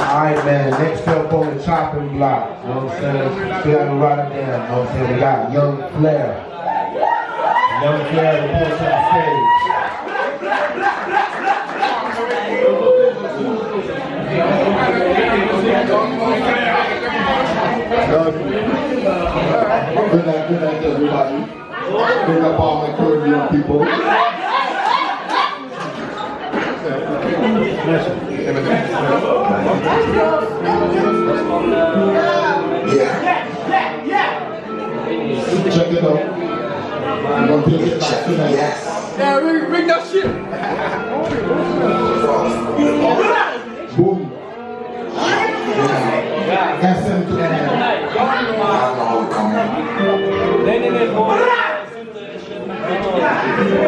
Alright, man. Next up on the chopping block. You know what I'm saying? We gotta write it down. You know what I'm saying? We got Young Flair. Young Flair the reports on stage. Good night, good night, everybody. Big up all my Caribbean people. Yeah. Check it out. I'm gonna take it back tonight. Yeah, ring, ring that shit. Boom. SM to the end. Check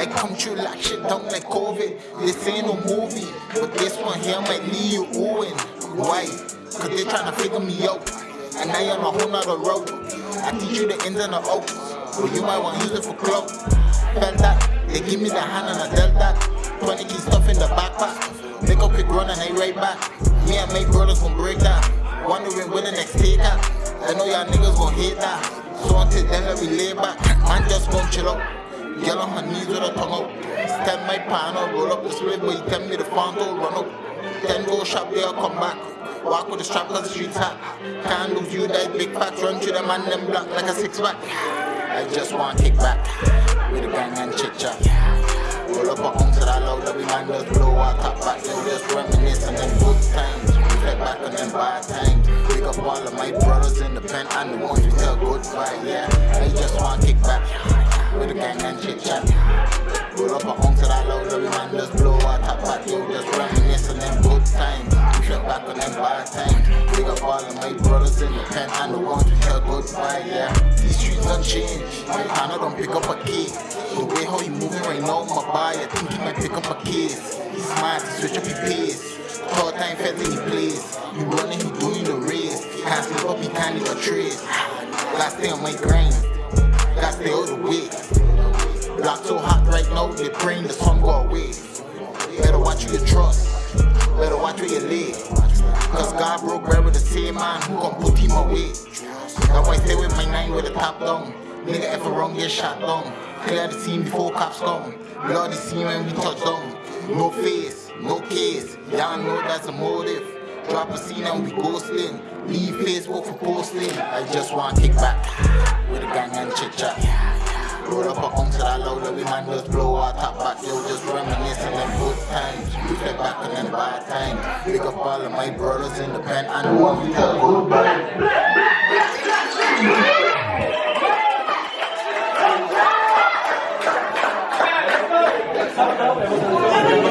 I come through like shit down like COVID. This ain't no movie, but this one here might leave you Owen. Why? Cause they tryna figure me out. And now you're on a whole nother road. I teach you the ins and the outs. But you might want to use it for clout. Felt that. They give me the hand and I dealt that. 20 key stuff in the backpack. Make a quick run and I right back. Me and my brothers gon' break that. Wondering when the next take out. I know y'all niggas gon' hate that. So until then, let me lay back. Man just gon' chill out. Girl on her knees with her tongue out. Stand my pan out, roll up the split, but you tell me the don't run out. Then go shop there, come back. Walk with the strap cause the streets hot. Can't lose you, that big fat run through the man, them block like a six pack. I just want to kick back with a gang and chit chat. Roll up a home to that loud, every man just blow our top back. Yo, just reminiscing them good times. Reflect back on them bad times. Pick up all of my brothers in the pen and the ones we tell goodbye. Yeah, I just want to kick back with a gang and chit chat. Roll up a home to that loud, every man just blow our top back. Yo, just reminiscing them good times. Reflect back on them bad times. Pick up all of my brothers in the pen and the ones we tell goodbye. Yeah, these streets don't change. I don't pick up a key. The way how he moving right now, my buy, I think he might pick up a case. He's smart, he switch up his pace. Third time fed in he plays. He running, he doing the race. Can't sleep up, he can't leave a trace. Gotta stay on my grind. Gotta the. Block so hot right now, they praying the sun go away. Better watch who you trust. Better watch where you live. Cause God broke bread with the same man who gon' put him away. That's why I stay with my nine with the top down. Nigga ever wrong, get shot down. Clear the scene before cops come. Bloody scene when we touch down. No face, no case. Y'all know that's a motive. Drop a scene and we ghosting. Leave Facebook for posting. I just want to kick back with a gang and chit chat. Roll up a home to that loud, every man just blow our top back. Yo, just reminiscing them good times. Reflect back on them bad times. Pick up all of my brothers in the pen and one we tell goodbye.